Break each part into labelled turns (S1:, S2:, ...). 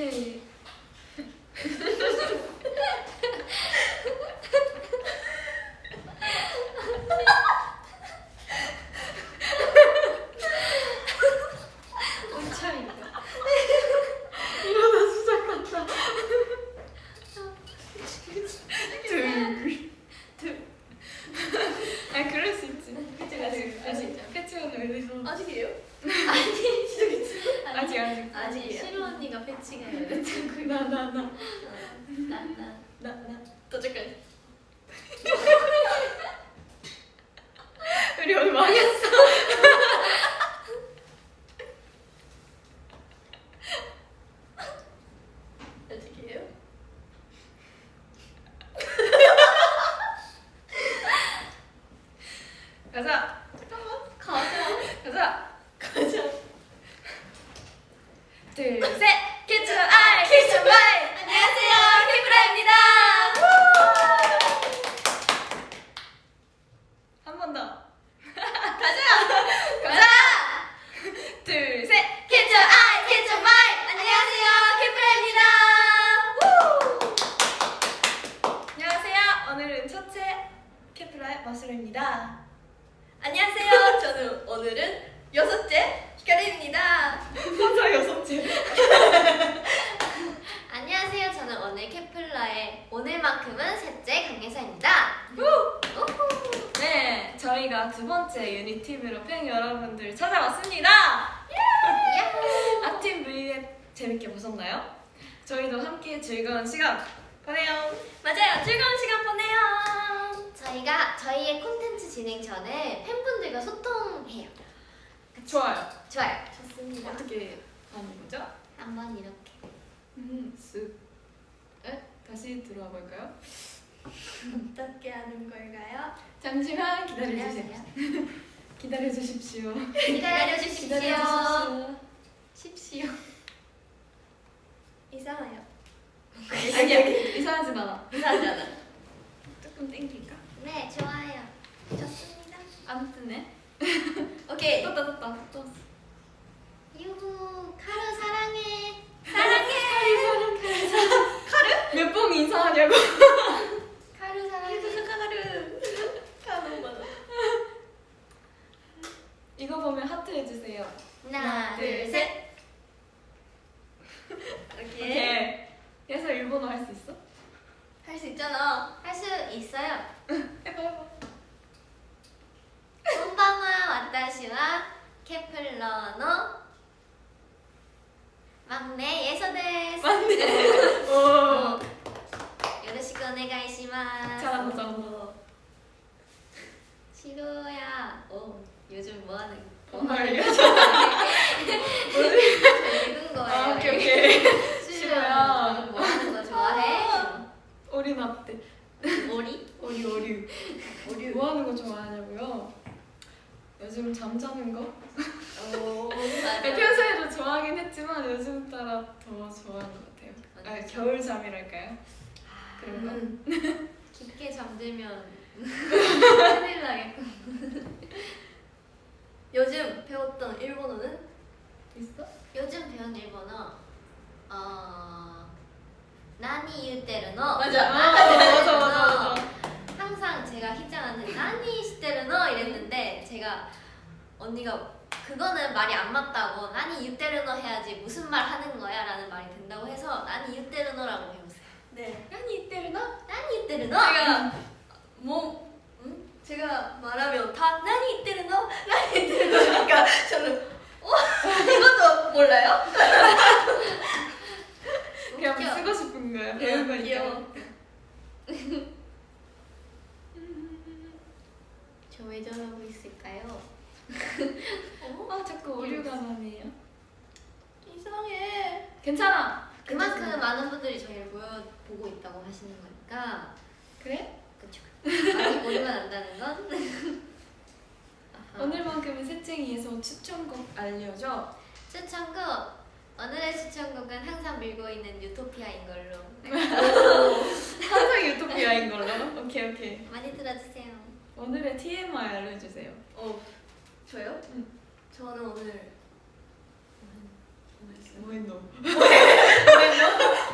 S1: 둘. 온참입니다.
S2: 이러다 시작한다.
S1: 둘. 둘. 아 그럴 수 있지.
S2: 그치,
S1: 아직
S2: 그치.
S1: 아직 패치원을 위해서
S2: 아직이에요?
S1: 아직 아직
S2: 아직
S3: 시루 언니가 패치가 열렸다고.
S1: 나나 나.
S3: 나나.
S1: 나, 나.
S2: 도착까지.
S1: 우리 오늘 망했어.
S2: 아직이에요?
S1: 가자.
S2: 잠깐만. 가자.
S1: 가자.
S2: 가자.
S1: 둘, 셋. Catch your eye, catch your mind.
S3: 안녕하세요, 케플러입니다.
S1: 한 번 더.
S3: 가자.
S1: 둘, 셋.
S3: 캐쳐 아이, 캐쳐 마이. 안녕하세요, 케플러입니다.
S1: 안녕하세요. 오늘은 첫째 캐플라의 마수르입니다.
S2: 안녕하세요. 저는 오늘은 여섯째 히카리입니다.
S1: 혼자 여섯째.
S3: 안녕하세요, 저는 오늘 케플라의 오늘만큼은 셋째 강예사입니다.
S1: 네, 저희가 두 번째 유닛팀으로 팬 여러분들 찾아왔습니다. 아팀 V앱 재밌게 보셨나요? 저희도 함께 즐거운 시간 보내요.
S2: 맞아요. 즐거운 시간 보내요.
S3: 저희가 저희의 콘텐츠 진행 전에 팬분들과 소통해요.
S1: 좋아요.
S3: 좋아요. 좋습니다.
S1: 어떻게 하는 거죠?
S3: 한번 이렇게.
S1: 음, 쓱. 에? 다시 들어와 볼까요?
S2: 어떻게 하는 걸까요?
S1: 잠시만 기다려 주세요.
S3: 안녕하세요.
S1: 기다려 주십시오.
S3: 기다려 주십시오.
S1: 기다려 주십시오.
S3: 십시오.
S2: 이상해요.
S1: 아니야, 이상하진 않아.
S2: 이상하지 않아.
S1: 조금 땡길까?
S3: 네, 좋아요. 좋습니다.
S1: 안 뜨네.
S2: 오케이.
S1: 떴다, 떴다. 떴어.
S3: 유후, 카루 사랑해.
S1: 몇번 인사하냐고.
S3: 카루 사랑해.
S2: 카가르. 카노 맞아.
S1: 이거 보면 하트 해주세요.
S3: 하나, 둘, 셋.
S2: 오케이.
S1: 오케이. 그래서 일본어 할 수 있어?
S2: 할 수 있잖아.
S3: 할 수 있어요.
S1: 해봐, 해봐.
S3: 콤방와 와타시와 케플러노 막내 예서 데스.
S1: 맞네. 오.
S3: 요로시ku 오네가이시마스.
S1: 잘한다, 잘한다.
S3: 시로야. 오, 요즘 뭐 하는? 뭐
S1: 정말
S3: 하는
S1: 알려줘.
S3: 읽은 거예요.
S1: 아, 오케이, 오케이.
S3: 시로야.
S1: 시로야.
S3: 요즘 뭐 하는 거 좋아해?
S1: 오리 났대.
S3: 머리?
S1: 오리, 오리. 오리. 뭐 하는 거 좋아하냐고요? 요즘 잠자는 거?
S2: 오.
S3: 맞아.
S1: 평소에도 좋아하긴 했지만 요즘 따라 더 좋아하는 것 같아요. 아,
S3: 맞아.
S1: 겨울 잠이랄까요? 그런 거?
S2: 음.
S3: 깊게 잠들면 큰일 나겠고.
S2: 요즘 배웠던 일본어는
S1: 있어?
S3: 요즘 배운 일본어 어 나니 유테르노
S2: 맞아.
S1: 아, 맞아, 맞아, 맞아.
S3: 항상 제가 희짱한테 나니 시테르노 이랬는데 제가 언니가 그거는 말이 안 맞다고 나니 유테르노 해야지 무슨 말 하는 거야 라는 말이 된다고 해서 나니 유테르노라고 배웠어요
S2: 네.
S1: 아니 이때르나?
S3: 나니 유테르노
S2: 제가 뭐 음? 제가 말하면 다 나니 이때르노 나니 이때르노니까 저는 어 이것도 몰라요?
S1: 그냥
S3: 웃겨.
S1: 쓰고 싶은 거야. 배운 거니까.
S2: 귀여워.
S3: 저왜 저러고 있을까요?
S1: 아 자꾸 오류가 나네요.
S2: 이상해.
S1: 괜찮아.
S3: 그만큼 많은 분들이 저희를 보여, 보고 있다고 하시는 거니까
S1: 그래?
S3: 그쵸 많이 보이면 안다는 건.
S1: 오늘만큼은 새쟁이에서 추천곡 알려줘.
S3: 추천곡 오늘의 추천곡은 항상 밀고 있는 유토피아인 걸로
S1: 항상 유토피아인 걸로. 오케이 오케이.
S3: 많이 들어주세요.
S1: 오늘의 TMI 알려주세요.
S2: 어 저요?
S1: 응.
S2: 저는 오늘 뭐 했노?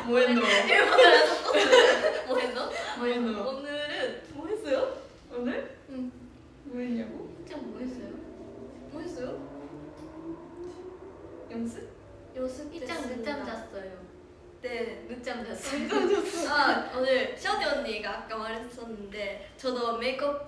S1: 뭐 했노?
S2: 일본어랑 섞었어요.
S1: 뭐 했노? 뭐
S2: 했노? 오늘은 뭐 했어요? 오늘? 응. 뭐 했냐고? 진짜 뭐 했어요? 뭐
S1: 했어요? 연습? 연습
S3: 늦잠
S1: 늦잠 잤어요. 네, 늦잠 잤어요.
S3: 늦잠 잤어. 아, 오늘 셔디 언니가 아까 말했었는데 저도 메이크업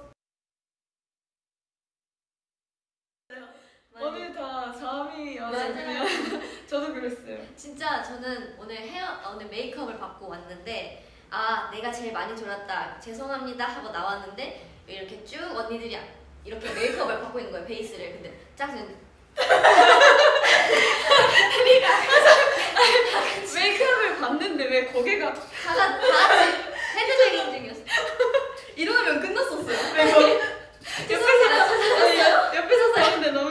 S3: 나왔는데 아 내가 제일 많이 졸았다. 죄송합니다. 하고 나왔는데 이렇게 쭉 언니들이 이렇게 메이크업을 받고 있는 거예요 베이스를. 근데 짝은
S1: 메이크업을 받는데 왜 거기가
S3: 다, 같이 헤드뱅잉 중이었어
S2: 일어나면 끝났었어요.
S1: 왜 거기 옆에서 옆에서 사는데 너무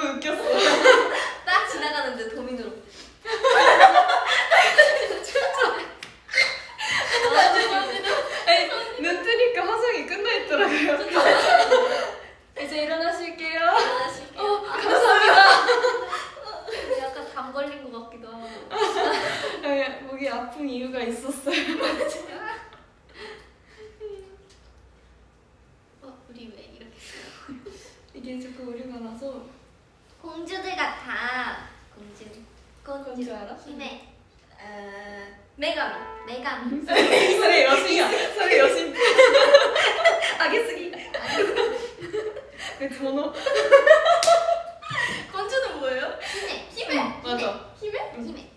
S1: 그게 아픈 이유가 있었어요.
S3: 어, 우리 왜 이렇게
S1: 이게 자꾸 오류가 나서
S3: 공주들 같아. 공주.
S1: 공주,
S3: 공주
S1: 알아?
S2: 힘에.
S3: 메가미. 메가미.
S1: 소리 여신이야. 소리 여신.
S2: 아겠으니.
S1: 왜 전어?
S2: 공주는 뭐예요?
S3: 어, 네, 힘에.
S1: 힘에.
S3: 맞아.
S2: 네,
S1: 힘에? 힘에?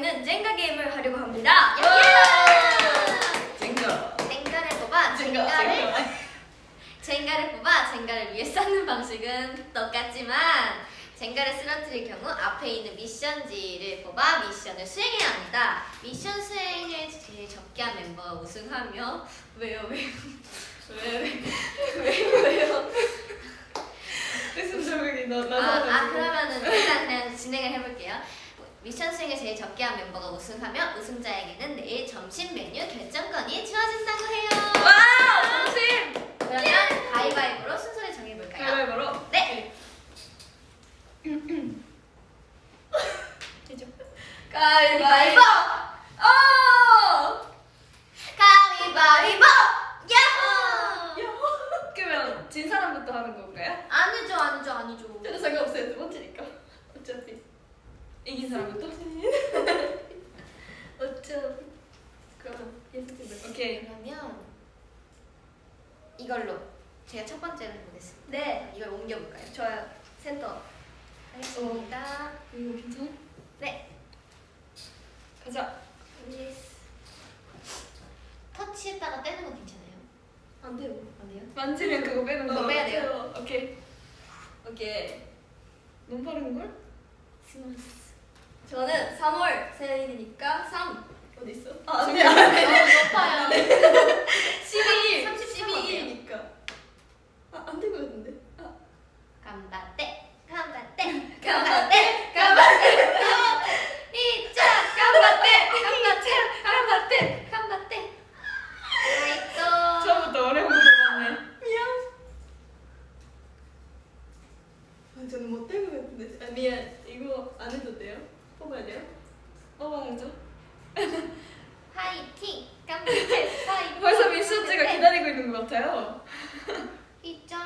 S2: 저희는 젠가 게임을 하려고 합니다.
S1: 예! 젠가.
S3: 젠가를 뽑아 젠가를. 젠가를 뽑아 젠가를 위해 쌓는 방식은 똑같지만 젠가를 쓰러뜨릴 경우 앞에 있는 미션지를 뽑아 미션을 수행해야 합니다. 미션 수행을 제일 적게 한 멤버가 우승하며 왜요 왜요
S1: 왜요
S3: 왜요 왜요
S1: 했음 적응이 너나 아,
S3: 아 그러면은 일단 그냥 진행을 해볼게요. 미션 수행을 제일 적게 한 멤버가 우승하면 우승자에게는 내일 점심 메뉴 결정권이 주어진다고 해요.
S1: 와 점심!
S3: 그러면 가위바위보로 순서를 정해 왜
S1: 못했지?
S2: 아 미안 이거 안 해도 돼요? 뽑아야 돼요?
S1: 뽑아야죠
S3: 파이팅! 깜빡했어
S1: 벌써 미션지가 네. 기다리고 있는 것 같아요
S3: 이점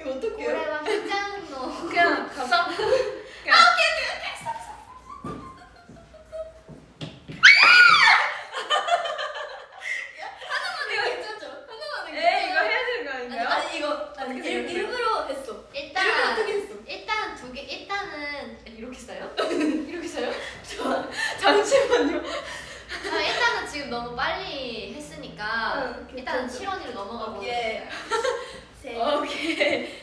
S2: 이거 어떡해요?
S3: 올해만 시장로
S1: 그냥 가자
S3: 일단 7원으로 넘어가고
S2: 오케이
S1: 오케이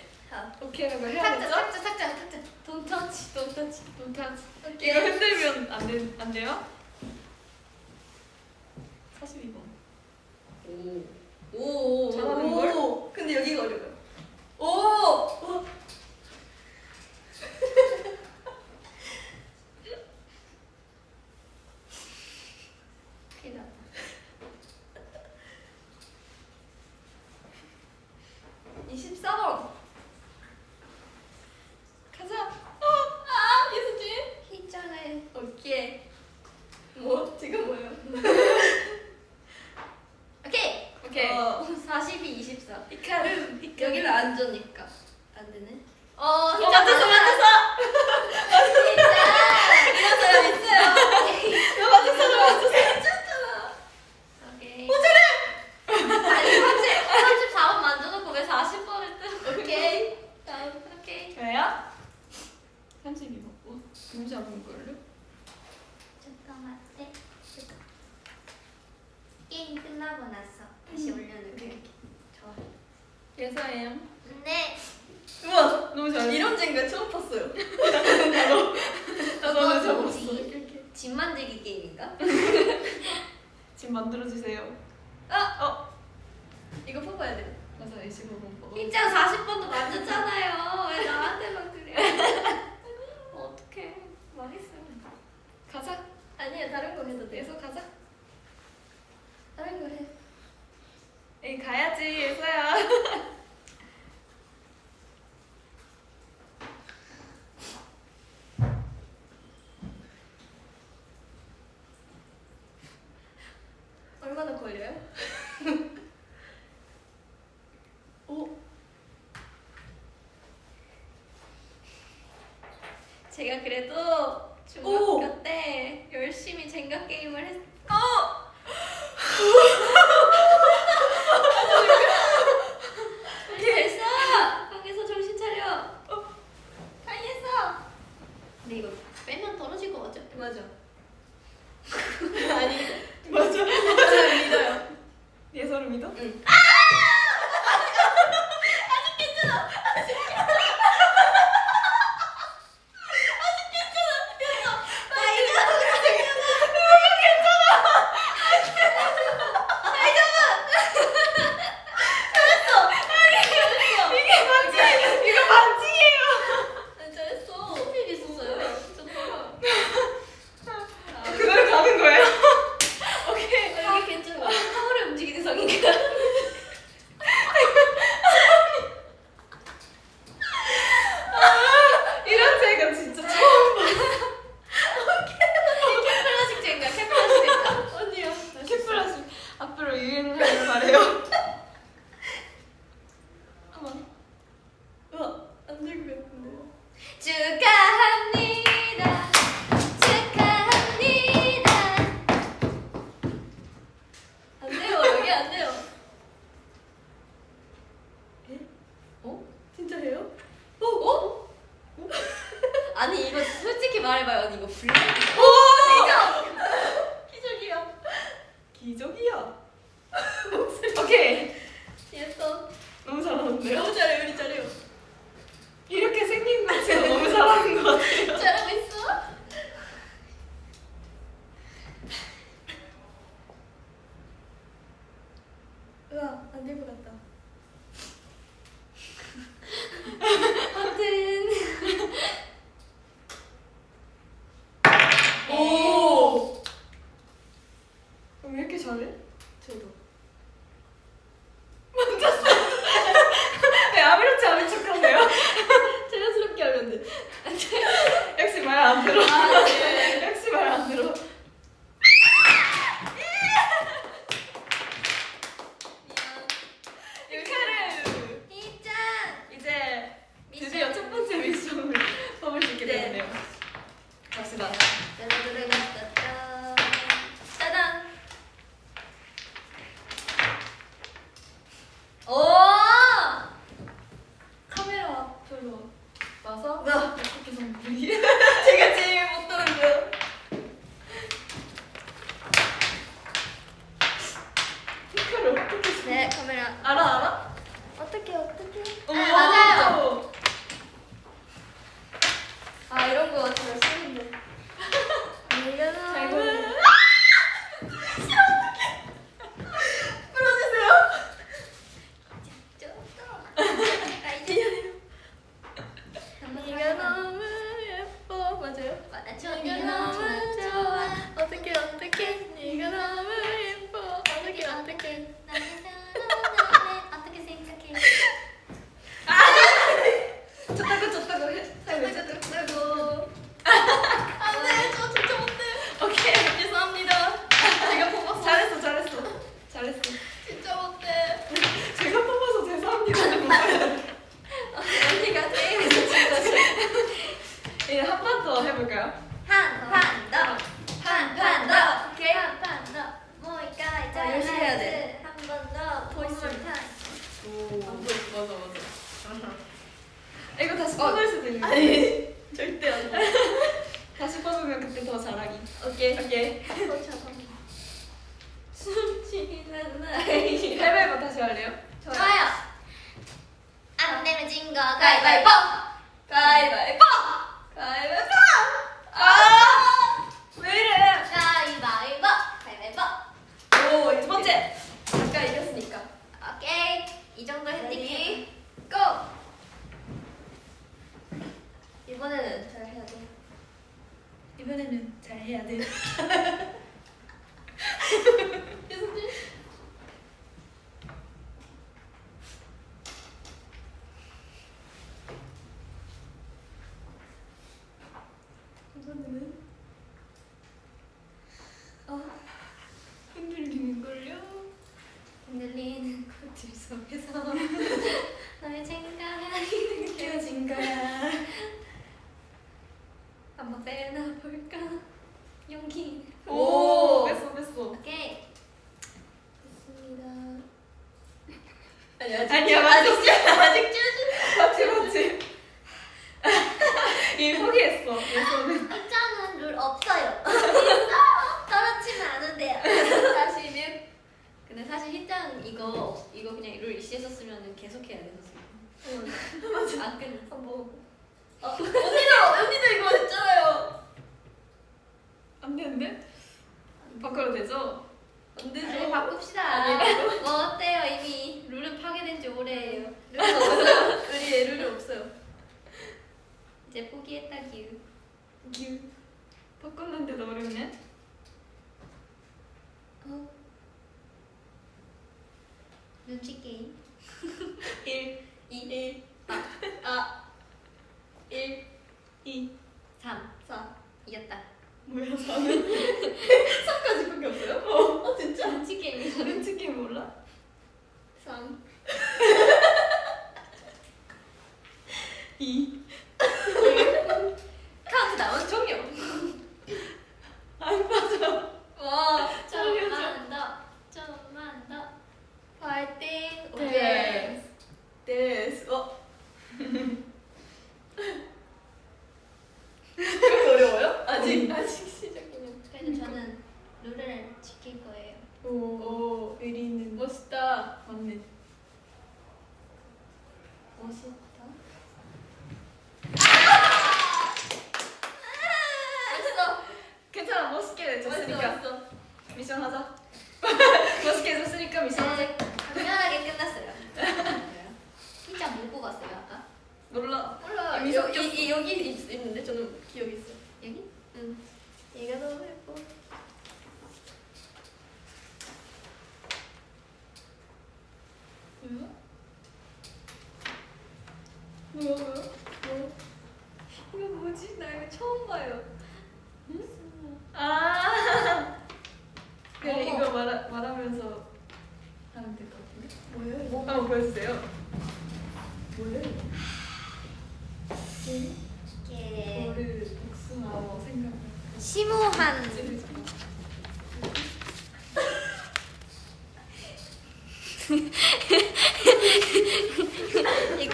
S1: 오케이라고 해야 되죠?
S3: 삭제 삭제 삭제 돈 터치 돈 터치
S1: 돈
S2: 터치
S1: 이거 흔들면 안, 되, 안 돼요? 42번
S2: 오 오.
S1: 잘하는
S2: 걸? 근데 여기가 어려워요 오! 오. 어? 그래도
S3: 중학교 오! 때 열심히 젠가 게임을
S1: 했어.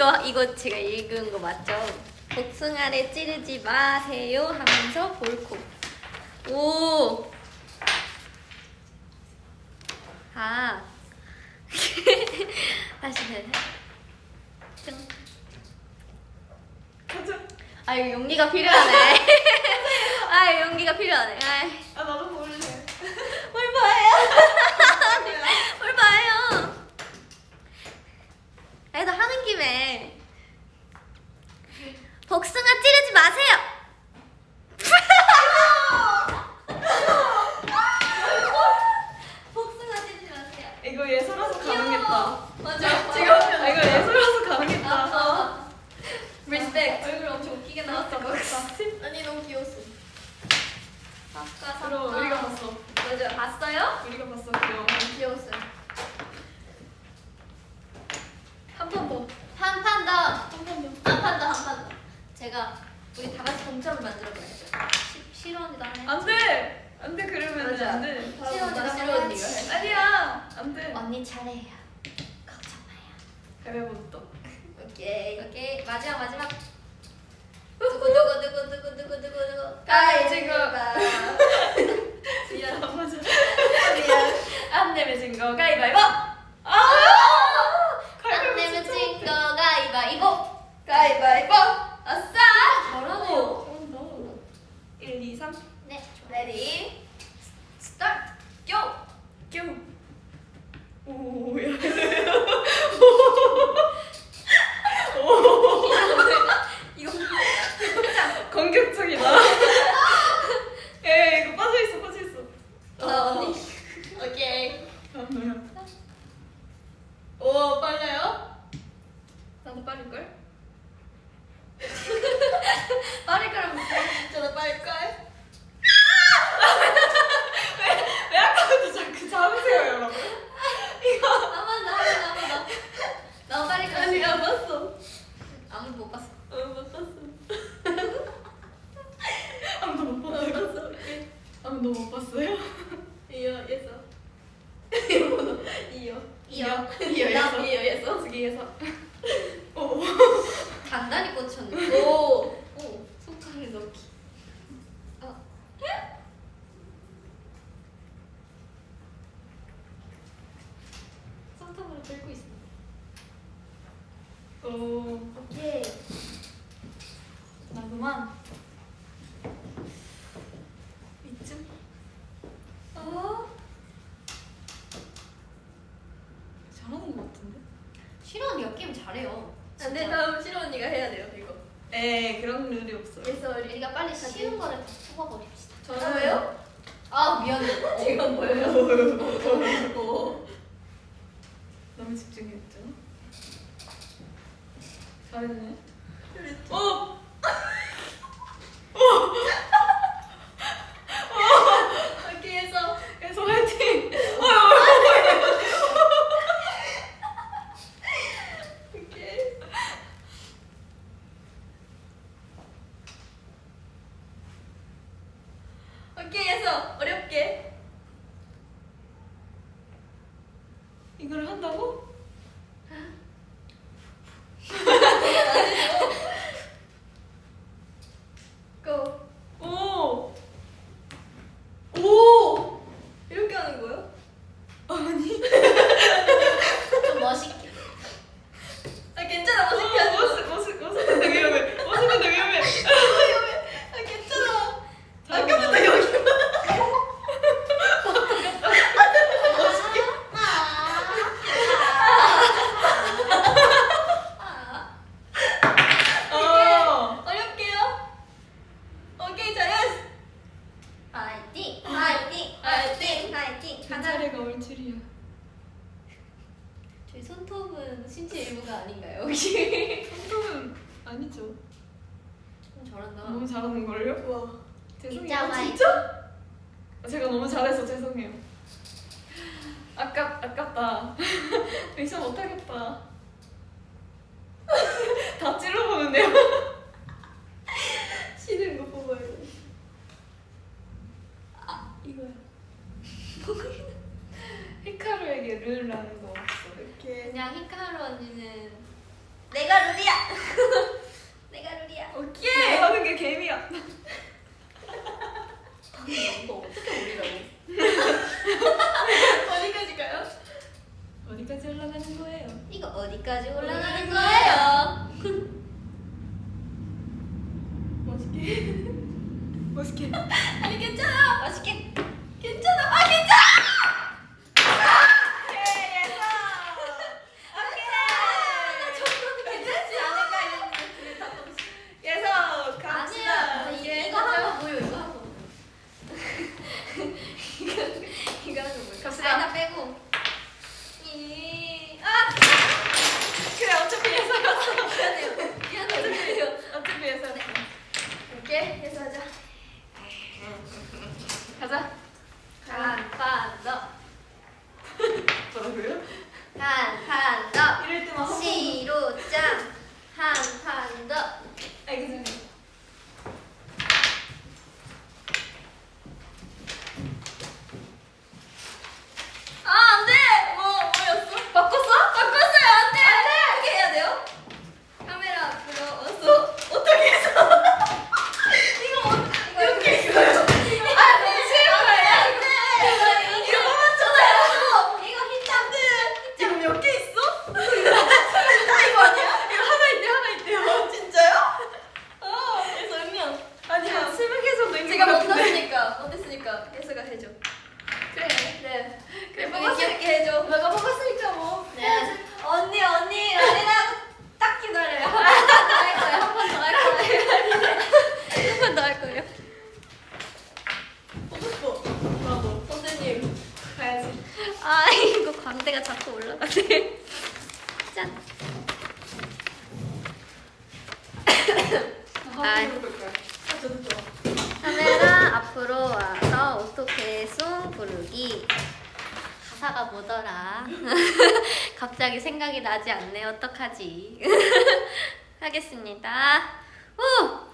S3: 이거 이거
S2: 제가
S3: 읽은 거 맞죠? 복숭아를 찌르지 마세요 하면서 볼콕. 오. 아. 등.
S1: 가자.
S3: 아 이거 용기가 필요하네. 아 용기가 필요하네. 아이,
S1: 아 나도 모를래.
S3: 뭘 봐요? 뭘 봐요? 그래도 하는 김에 복숭아 찌르지 마세요. 복숭아 찌르지 마세요.
S1: 이거 예서라서 가능했다.
S2: 맞아.
S1: 지금 아, 이거 예서라서 가능했다.
S3: 아,
S2: respect.
S3: 얼굴 엄청 웃기게 나왔다.
S2: 아니 너무 귀여웠어.
S3: 아까
S1: 그럼 우리가 봤어.
S2: 맞아.
S3: 봤어요?
S1: 우리가 봤어. 그럼.
S2: 귀여웠어요. 한 번 더.
S3: 한 판 더.
S2: 한 번 더.
S3: 한 판 더, 한 판 더. 제가 우리 다 같이 동점을 만들어 봐야죠. 실언이다 하네.
S1: 안돼. 안돼 그러면
S2: 맞아.
S1: 안 돼.
S3: 싫어,
S2: 싫어
S3: 나
S2: 싫어 언니가 해.
S1: 아니야. 안 돼.
S3: 언니 차례예요. 걱정 마요.
S1: 가위바위보
S2: 오케이.
S3: 오케이 마지막 마지막. 누구 누구 누구 누구 누구 누구 누구.
S2: 가위바위보.
S1: 미안. 맞아.
S2: 미안.
S1: 안 내면 진거 가위바위보. 아!
S3: 안 내면 진거 가위바위보.
S2: 가위바위보. 아싸.
S3: 잘하네요.
S2: 잘한다.
S1: 1, 2, 3.
S3: 네.
S2: Ready. Start. Go.
S1: 뀨. 오, 야.
S3: 이거
S1: 공격적이다. 에 이거 빠져 있어, 빠져 있어.
S3: 나 언니.
S2: 오케이. 오 빨라요? 나도 빠를 걸. 빠를 거라고 저도 빠를 걸.
S1: 왜 아까부터 자꾸 잡으세요, 여러분?
S3: 더, 한번 더, 한번 더. 너무 빨리
S2: 아니
S3: 가세요.
S2: 안 봤어.
S3: 아무도 못 봤어.
S2: 어못 봤어.
S1: 아무도 못. 봤어. 아무도 못 봤어요.
S2: 이어 예서. 이어 이어.
S3: 이어.
S2: 이어 예서. 이어 예서.
S1: 저기에서. 오.
S3: 단단히 꽂혔네.
S2: 오.
S3: 오.
S2: 손가락에 넣기. 올려. 뭐
S3: 어떻게 올리라고?
S2: 어디까지가요?
S1: 어디까지 올라가는 거예요?
S3: 이거 어디까지
S1: 올라가요?
S3: 나지 않네. 어떡하지? 하겠습니다. 우!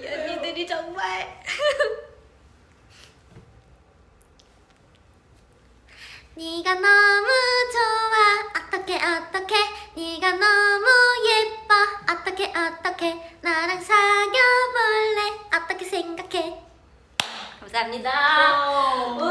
S3: 이 언니들이 정말. 네가 너무 좋아. 어떻게 어떻게 네가 너무 예뻐. 어떻게 어떻게 나랑 사귀어볼래? 어떻게 생각해? 감사합니다.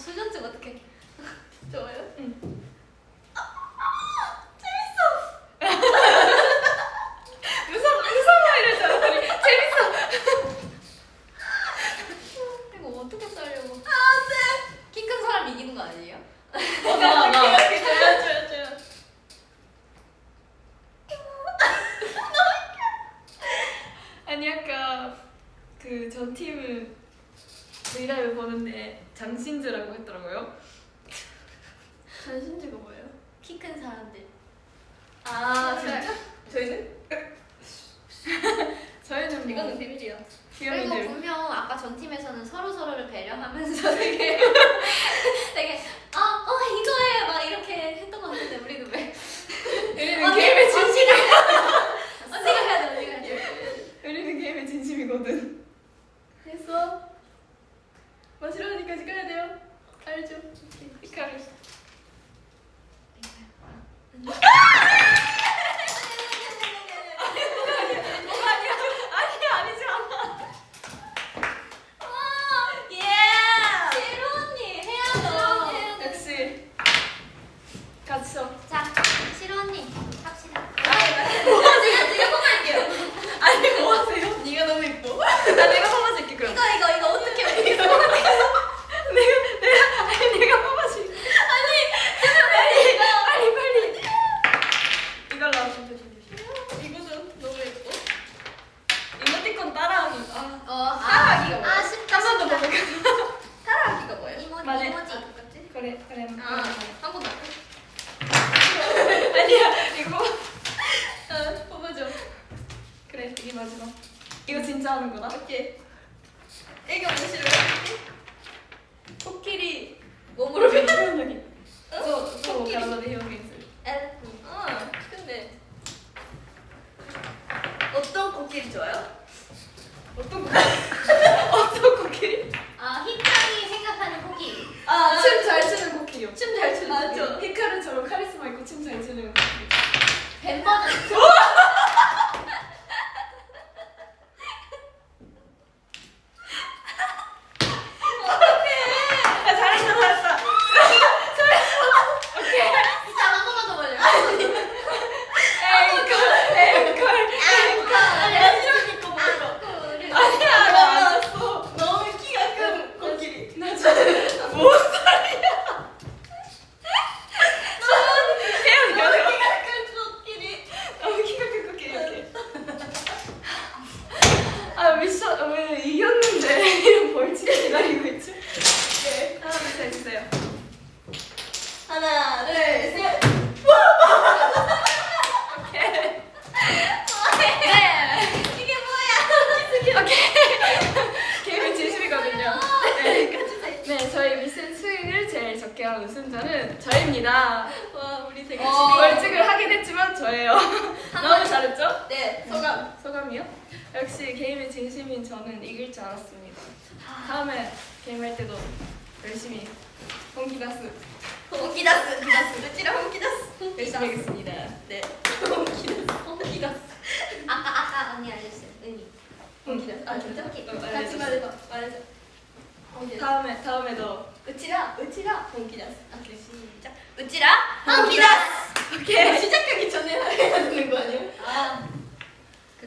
S3: 수전증 어떻게?
S2: 좋아요?
S1: 응.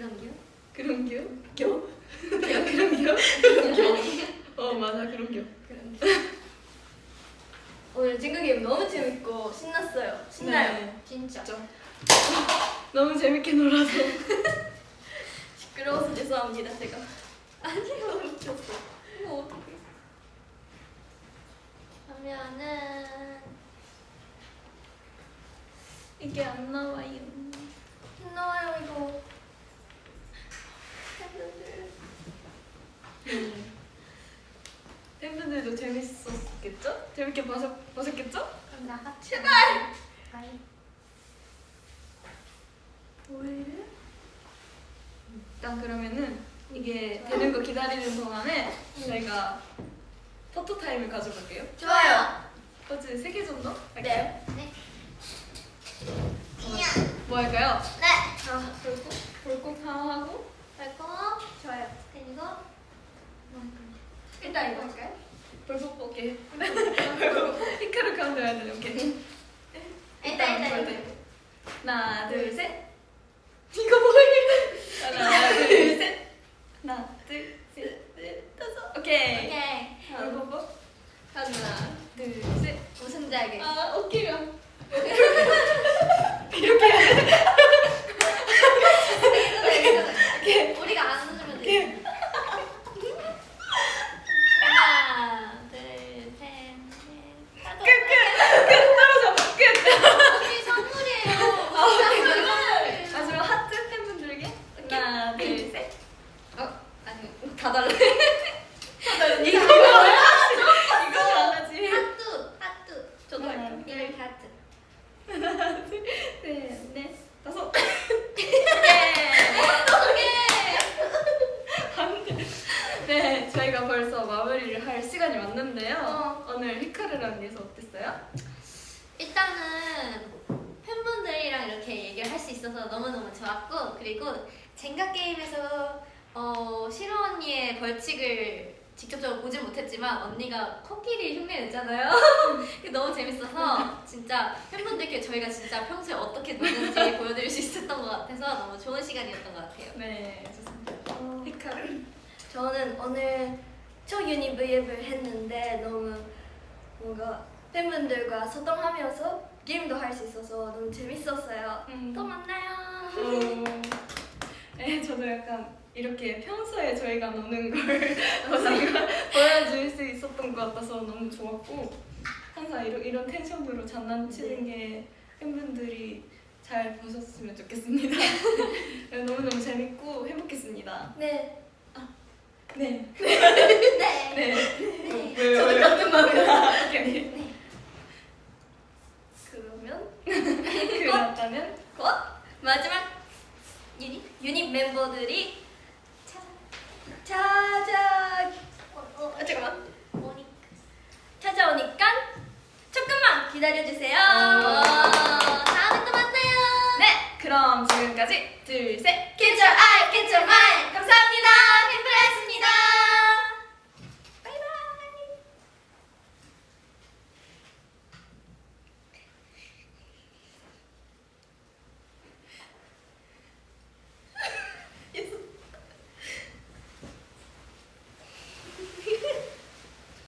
S1: 그럼요. 그런겨?
S2: 겨?
S1: 그런겨? 어 맞아 그런겨.
S2: 오늘 징글 게임 너무 재밌고 신났어요 신나요
S1: 네,
S3: 진짜.
S1: 진짜 너무 재밌게 놀아서
S2: 시끄러워서 죄송합니다 제가 아니요 웃겼어 뭐 어떡해
S3: 하면은
S1: 이게 안 나와요.
S2: 신나요 이거 팬분들
S1: 팬분들도 재밌었겠죠? 재밌게 보셨, 보셨겠죠?
S3: 그럼 나가.
S2: 제발.
S1: 왜? 일단 그러면은 이게 되는 거 기다리는 동안에 저희가 포토 타임을 가져볼게요.
S2: 좋아요
S1: 포즈 3개 정도? 할게요.
S2: 네
S3: 네.
S1: 뭐 할까요?
S3: 네.
S1: 아, 볼콕? 볼콕 하나 하고
S3: 그리고
S2: 좋아요
S3: 그리고?
S2: 일단 이거 할까요?
S1: 볼콕 볼게. 히카루 가운데 해야 되네, 오케이.
S3: 일단 일단.
S1: 하나, 둘, 셋. 이거 뭐야? 하나, 둘, 셋. 하나, 둘, 셋.
S2: 넷 다섯
S1: 오케이.
S3: 오케이.
S1: 볼콕
S2: 하나
S1: 둘, 셋.
S3: 우승자에게.
S2: 아 어깨가
S1: 오케이.
S3: 우리가 안 웃으면 돼. 하나, 둘, 셋, 넷, 다섯.
S1: 끝 떨어져. 끝.
S3: 언니 선물이에요. 선물.
S1: 마지막 하트 팬분들에게 하나, 둘, 셋.
S2: 어 아니 다 달래
S1: 이거 뭐야? 이거 안 하지.
S3: 하뚜, 하뚜.
S2: 저도 할게요
S3: 이렇게 하트.
S1: 하나, 둘, 셋, 넷, 다섯. 안 돼. 네, 저희가 벌써 마무리를 할 시간이 왔는데요.
S2: 어.
S1: 오늘 히카르랑 위해서 어땠어요?
S3: 일단은 팬분들이랑 이렇게 얘기를 할 수 있어서 너무너무 좋았고 그리고 젠가 게임에서 어, 시로 언니의 벌칙을 직접적으로 보진 못했지만 언니가 코끼리 흉내 냈잖아요. 그게 너무 재밌어서 진짜 팬분들께 저희가 진짜 평소에 어떻게 노는지 보여드릴 수 있었던 것 같아서 너무 좋은 시간이었던 것 같아요.
S1: 네, 좋습니다.
S2: 어,
S1: 히카르.
S2: 저는 오늘 초 유니 브이앱을 했는데 너무 뭔가 팬분들과 소통하면서 게임도 할 수 있어서 너무 재밌었어요.
S1: 음.
S2: 또 만나요.
S1: 어, 네, 저도 약간 이렇게 평소에 저희가 노는 걸 보여줄 수 있었던 것 같아서 너무 좋았고 항상 이런, 이런 텐션으로 장난치는 게 팬분들이 잘 보셨으면 좋겠습니다. 네, 너무너무 재밌고 행복했습니다.
S2: 네.
S1: 네.
S3: 네.
S1: 네.
S3: 네.
S1: 왜요?
S2: 저도? 같은 마음이야.
S1: 오케이, 오케이.
S2: 그러면
S1: 그렇다면
S2: 곧 마지막 유닛 유닛 멤버들이 찾아 찾아 어, 어, 잠깐만
S3: 모니카.
S2: 찾아오니까 조금만 기다려주세요.
S1: 그럼 지금까지 둘, 셋!
S2: Get your eye, get your mind! 감사합니다! 팬브라였습니다!